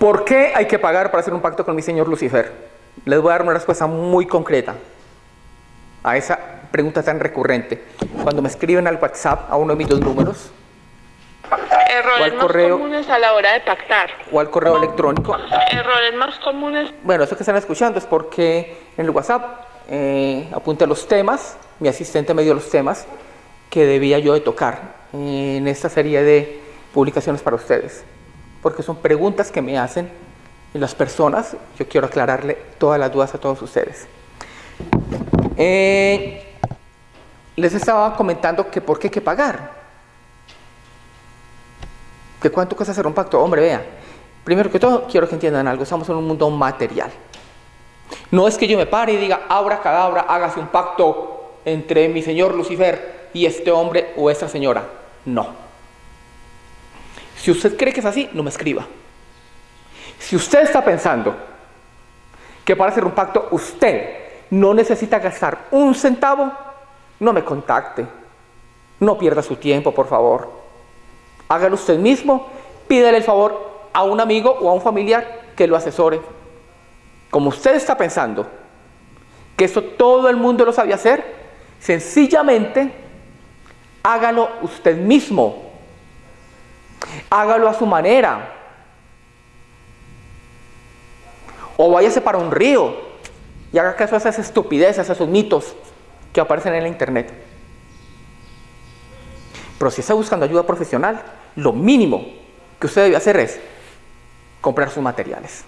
¿Por qué hay que pagar para hacer un pacto con mi señor Lucifer? Les voy a dar una respuesta muy concreta a esa pregunta tan recurrente. Cuando me escriben al WhatsApp a uno de mis dos números, Errores o al más correo- comunes a la hora de pactar. o al correo electrónico, Errores más comunes. Bueno, eso que están escuchando es porque en el WhatsApp eh, apunté los temas, mi asistente me dio los temas que debía yo de tocar en esta serie de publicaciones para ustedes. Porque son preguntas que me hacen las personas. Yo quiero aclararle todas las dudas a todos ustedes. Eh, les estaba comentando que por qué hay que pagar. ¿De cuánto cuesta hacer un pacto? Hombre, vea, primero que todo, quiero que entiendan algo, estamos en un mundo material. No es que yo me pare y diga, abra cadabra, hágase un pacto entre mi señor Lucifer y este hombre o esta señora. No. Si usted cree que es así, no me escriba. Si usted está pensando que para hacer un pacto usted no necesita gastar un centavo, no me contacte. No pierda su tiempo, por favor. Hágalo usted mismo, pídele el favor a un amigo o a un familiar que lo asesore. Como usted está pensando que eso todo el mundo lo sabía hacer, sencillamente hágalo usted mismo. Hágalo a su manera. O váyase para un río y haga caso a esas estupideces, a esos mitos que aparecen en la internet. Pero si está buscando ayuda profesional, lo mínimo que usted debe hacer es comprar sus materiales.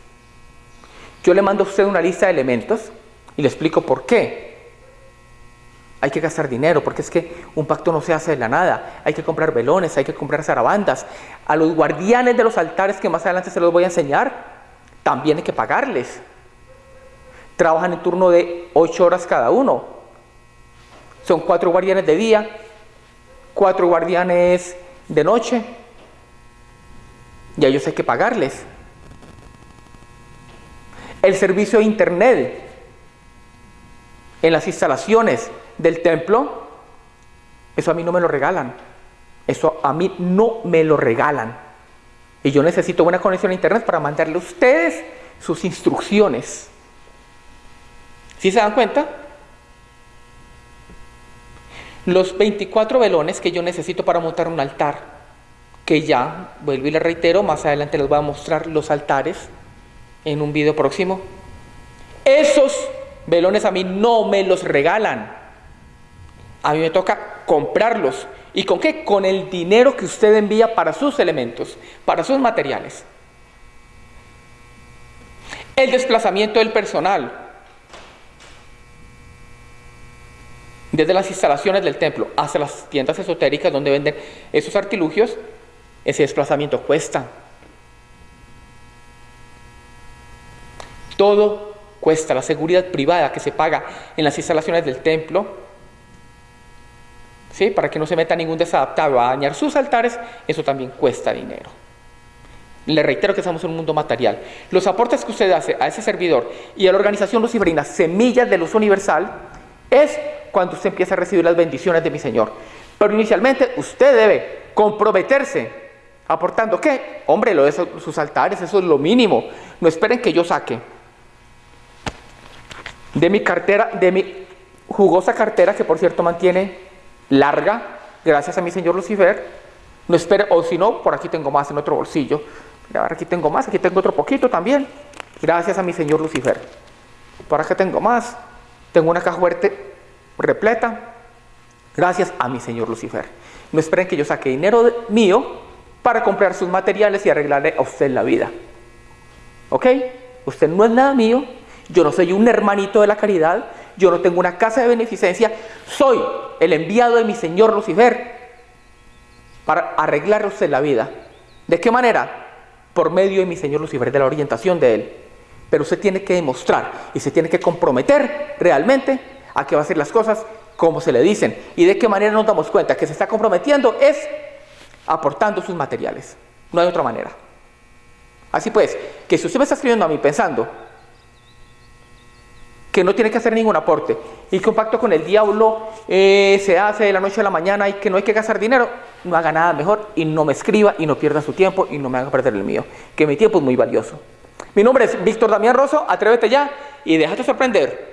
Yo le mando a usted una lista de elementos y le explico por qué. Hay que gastar dinero, porque es que un pacto no se hace de la nada. Hay que comprar velones, hay que comprar zarabandas. A los guardianes de los altares, que más adelante se los voy a enseñar, también hay que pagarles. Trabajan en turno de 8 horas cada uno. Son cuatro guardianes de día, cuatro guardianes de noche. Y a ellos hay que pagarles. El servicio de internet en las instalaciones del templo, eso a mí no me lo regalan. Eso a mí no me lo regalan. Y yo necesito buena conexión a internet para mandarle a ustedes sus instrucciones. ¿Sí se dan cuenta? Los 24 velones que yo necesito para montar un altar, que ya, vuelvo y les reitero, más adelante les voy a mostrar los altares en un video próximo. Esos velones a mí no me los regalan. A mí me toca comprarlos. ¿Y con qué? Con el dinero que usted envía para sus elementos, para sus materiales. El desplazamiento del personal. Desde las instalaciones del templo hasta las tiendas esotéricas donde venden esos artilugios, ese desplazamiento cuesta. Todo cuesta. La seguridad privada que se paga en las instalaciones del templo, ¿sí? para que no se meta ningún desadaptado a dañar sus altares, eso también cuesta dinero. Le reitero que estamos en un mundo material. Los aportes que usted hace a ese servidor y a la organización luciferina Semillas de Luz Universal es cuando usted empieza a recibir las bendiciones de mi Señor. Pero inicialmente usted debe comprometerse aportando qué? Hombre, lo de sus altares, eso es lo mínimo. No esperen que yo saque de mi cartera, de mi jugosa cartera, que por cierto mantiene larga, gracias a mi señor Lucifer. No espere, o si no, por aquí tengo más en otro bolsillo. Ahora aquí tengo más, aquí tengo otro poquito también. Gracias a mi señor Lucifer. Por acá tengo más. Tengo una caja fuerte repleta. Gracias a mi señor Lucifer. No esperen que yo saque dinero mío para comprar sus materiales y arreglarle a usted la vida. ¿Ok? Usted no es nada mío. Yo no soy un hermanito de la caridad. Yo no tengo una casa de beneficencia. Soy el enviado de mi señor Lucifer para arreglarle usted la vida. ¿De qué manera? Por medio de mi señor Lucifer, de la orientación de él. Pero usted tiene que demostrar y se tiene que comprometer realmente a que va a hacer las cosas como se le dicen. ¿Y de qué manera nos damos cuenta que se está comprometiendo? Es aportando sus materiales. No hay otra manera. Así pues, que si usted me está escribiendo a mí pensando que no tiene que hacer ningún aporte y que un pacto con el diablo eh, se hace de la noche a la mañana y que no hay que gastar dinero, no haga nada mejor y no me escriba y no pierda su tiempo y no me haga perder el mío, que mi tiempo es muy valioso. Mi nombre es Víctor Damián Rosso, atrévete ya y déjate sorprender.